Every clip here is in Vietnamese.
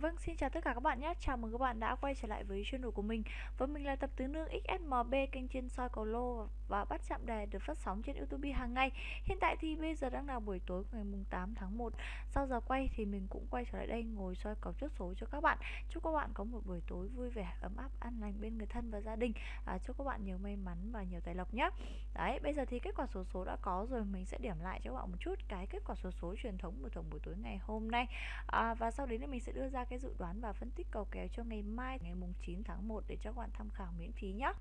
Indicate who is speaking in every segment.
Speaker 1: Vâng, xin chào tất cả các bạn nhé. Chào mừng các bạn đã quay trở lại với channel của mình. Và mình là tập tứ nương XSMB kênh trên soi cầu lô và bắt chạm đề được phát sóng trên YouTube hàng ngày. Hiện tại thì bây giờ đang là buổi tối ngày mùng 8 tháng 1. Sau giờ quay thì mình cũng quay trở lại đây ngồi soi cầu chốt số cho các bạn. Chúc các bạn có một buổi tối vui vẻ, ấm áp, an lành bên người thân và gia đình. À, chúc các bạn nhiều may mắn và nhiều tài lộc nhé. Đấy, bây giờ thì kết quả số số đã có rồi, mình sẽ điểm lại cho các bạn một chút cái kết quả số số truyền thống của tổng buổi tối ngày hôm nay. À, và sau đấy thì mình sẽ đưa ra cái dự đoán và phân tích cầu kèo cho ngày mai, ngày mùng 9 tháng 1 để cho các bạn tham khảo miễn phí nhé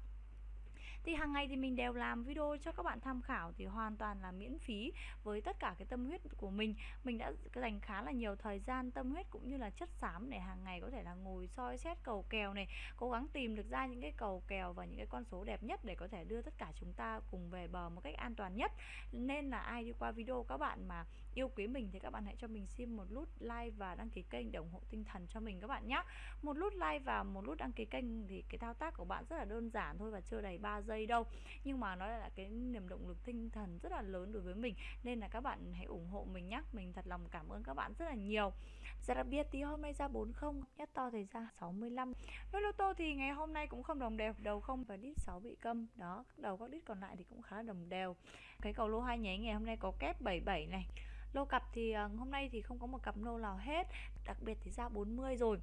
Speaker 1: thì hàng ngày thì mình đều làm video cho các bạn tham khảo thì hoàn toàn là miễn phí với tất cả cái tâm huyết của mình. Mình đã dành khá là nhiều thời gian, tâm huyết cũng như là chất xám để hàng ngày có thể là ngồi soi xét cầu kèo này, cố gắng tìm được ra những cái cầu kèo và những cái con số đẹp nhất để có thể đưa tất cả chúng ta cùng về bờ một cách an toàn nhất. Nên là ai đi qua video các bạn mà yêu quý mình thì các bạn hãy cho mình xin một nút like và đăng ký kênh để ủng hộ tinh thần cho mình các bạn nhé một nút like và một nút đăng ký kênh thì cái thao tác của bạn rất là đơn giản thôi và chưa đầy 3 giây đâu. Nhưng mà nó là cái niềm động lực tinh thần rất là lớn đối với mình. Nên là các bạn hãy ủng hộ mình nhé mình thật lòng cảm ơn các bạn rất là nhiều. Dạ đặc biệt thì hôm nay ra 40 Nhất to thì ra 65 với lô tô thì ngày hôm nay cũng không đồng đều. Đầu không và đít 6 bị câm. Đó, đầu các đít còn lại thì cũng khá là đồng đều. Cái cầu lô hai nháy ngày hôm nay có kép 77 này. Lô cặp thì ờ, hôm nay thì không có một cặp lô nào hết. Đặc biệt thì ra 40 rồi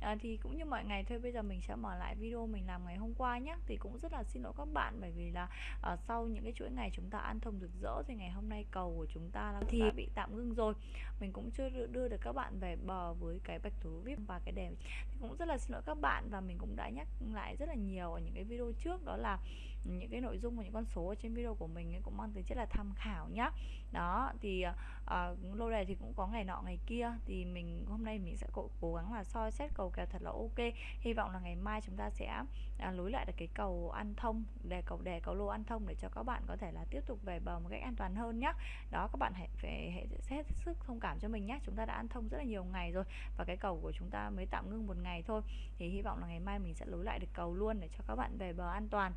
Speaker 1: à, thì cũng như mọi ngày thôi bây giờ mình sẽ mở lại video mình làm ngày hôm qua nhé thì cũng rất là xin lỗi các bạn bởi vì là uh, sau những cái chuỗi ngày chúng ta ăn thông rực rỡ thì ngày hôm nay cầu của chúng ta là thì bị tạm ngưng rồi. Mình cũng chưa đưa được các bạn về bờ với cái bạch thủ vip và cái đèn. Thì cũng rất là xin lỗi các bạn và mình cũng đã nhắc lại rất là nhiều ở những cái video trước đó là những cái nội dung và những con số ở trên video của mình ấy cũng mang tính chất là tham khảo nhá. Đó thì uh, lô đề thì cũng có ngày nọ ngày kia thì mình hôm nay mình sẽ cố, cố gắng là soi xét cầu kèo thật là ok. Hy vọng là ngày mai chúng ta sẽ à, lối lại được cái cầu ăn thông đề cầu đề cầu lô ăn thông để cho các bạn có thể là tiếp tục về bờ một cách an toàn hơn nhá. đó các bạn hãy phải hãy hết sức thông cảm cho mình nhé chúng ta đã ăn thông rất là nhiều ngày rồi và cái cầu của chúng ta mới tạm ngưng một ngày thôi. Thì hy vọng là ngày mai mình sẽ lối lại được cầu luôn để cho các bạn về bờ an toàn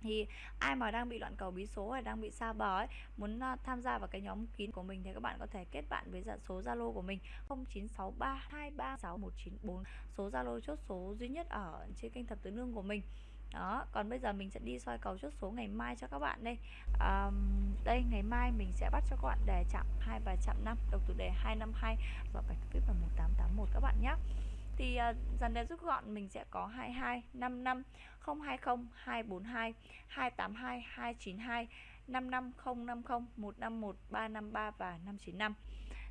Speaker 1: thì ai mà đang bị loạn cầu bí số hay đang bị xa bờ ấy muốn ờ, tham gia vào cái nhóm kín của mình thì các bạn có thể kết bạn với dạ, số Zalo của mình 0963236194 số Zalo chốt số duy nhất ở trên kênh thập tứ nương của mình. Đó còn bây giờ mình sẽ đi soi cầu chốt số ngày mai cho các bạn đây. À, đây ngày mai mình sẽ bắt cho các bạn đề chạm 2 và chạm 5 độc thủ đề 252 và bạch viết vào 1881 các bạn nhé thì uh, dàn đề rút gọn mình sẽ có 22 55 020 242 282 292 55050 151 353 và 595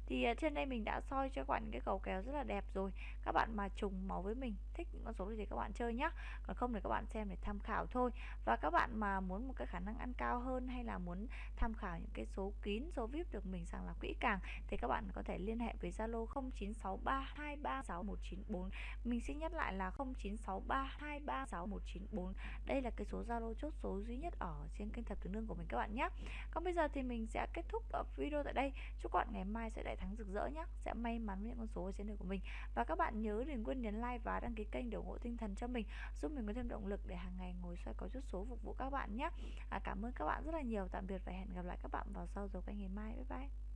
Speaker 1: thì à, trên đây mình đã soi cho các bạn cái cầu kèo rất là đẹp rồi. Các bạn mà trùng máu với mình, thích những con số thì các bạn chơi nhé còn không thì các bạn xem để tham khảo thôi. Và các bạn mà muốn một cái khả năng ăn cao hơn hay là muốn tham khảo những cái số kín, số vip được mình sàng lọc kỹ càng thì các bạn có thể liên hệ với zalo 0963236194 mình xin nhắc lại là 0963236194 đây là cái số zalo chốt số duy nhất ở trên kênh thập tứ nương của mình các bạn nhé còn bây giờ thì mình sẽ kết thúc video tại đây. Chúc các bạn ngày mai sẽ đại thắng rực rỡ nhé sẽ may mắn với những con số ở trên đời của mình. Và các bạn nhớ đừng quên nhấn like và đăng ký kênh để ủng hộ tinh thần cho mình giúp mình có thêm động lực để hàng ngày ngồi xoay có chút số phục vụ các bạn nhé à, cảm ơn các bạn rất là nhiều. Tạm biệt và hẹn gặp lại các bạn vào sau giờ quay ngày mai. Bye bye.